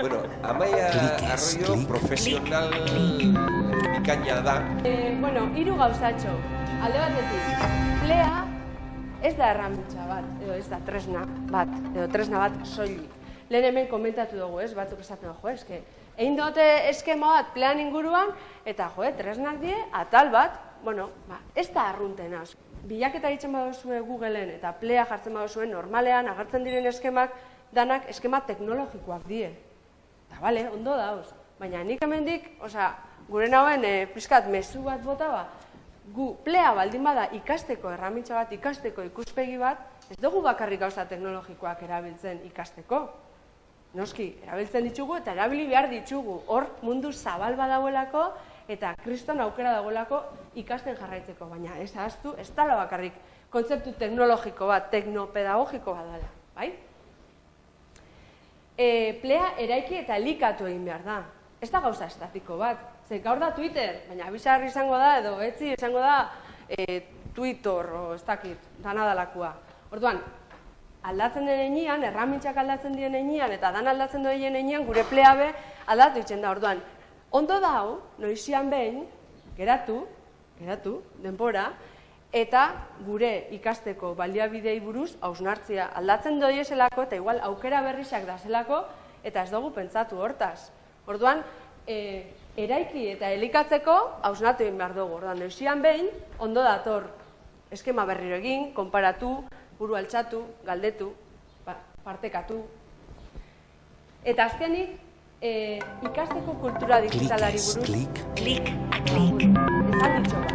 Bueno, Amaia Arroyo profesional bikaina da. E, bueno, hiru gauzatxo. Alde batetik, plea ez da erramintza bat, edo ez da tresna bat, edo tresna bat soilik. Lehen hemen komentatu dugu, ez, batzuk esaten jo, eske, egin dute eskema bat plean inguruan, eta jo, tresnak die, atal bat, bueno, ba, ez da arrunten az. Bilaketa egiten baduzue Googleen eta plea jartzen baduzue normalean agertzen diren eskemak danak eskema teknologikoak die. Eta bale, ondo dauz. Baina nik hemendik, osea, gure nauen e, pizkat mezu bat bota ba, gu plea baldin bada ikasteko erramintza bat, ikasteko ikuspegi bat, ez dugu bakarrik gauza teknologikoak erabiltzen ikasteko. Noski, erabiltzen ditugu eta erabili behar ditugu. Hor mundu zabal badauelako eta kriston aukera dagoelako ikasten jarraitzeko. Baina ez ahaztu, ez tala bakarrik kontzeptu teknologiko bat, teknopedagogiko bat dela. Bai? E, plea eraiki eta likatu egin behar da. Ez da gauza estatiko bat, Ze gaur da Twitter, baina bizarri izango da edo etzi izango da e, Twitter o ez dakit, dana dalakua. Orduan, aldatzen den enean, erramintzak aldatzen dien enean eta dan aldatzen duen enean gure pleabe aldatu itzen da. Orduan, ondo da hau, noizian behin, geratu, geratu, denbora, eta gure ikasteko baliabidei buruz hausnartzia aldatzen doi eselako eta igual aukera berrizak da zelako eta ez dugu pentsatu hortaz. Orduan, e, eraiki eta elikatzeko hausnatu egin behar dugu. Ordan, eusian behin, ondo dator eskema berriro egin, konparatu, buru altxatu, galdetu, ba, partekatu. Eta azkenik, e, ikasteko kultura digitalari buruz... Klik, klik, klik. Bat.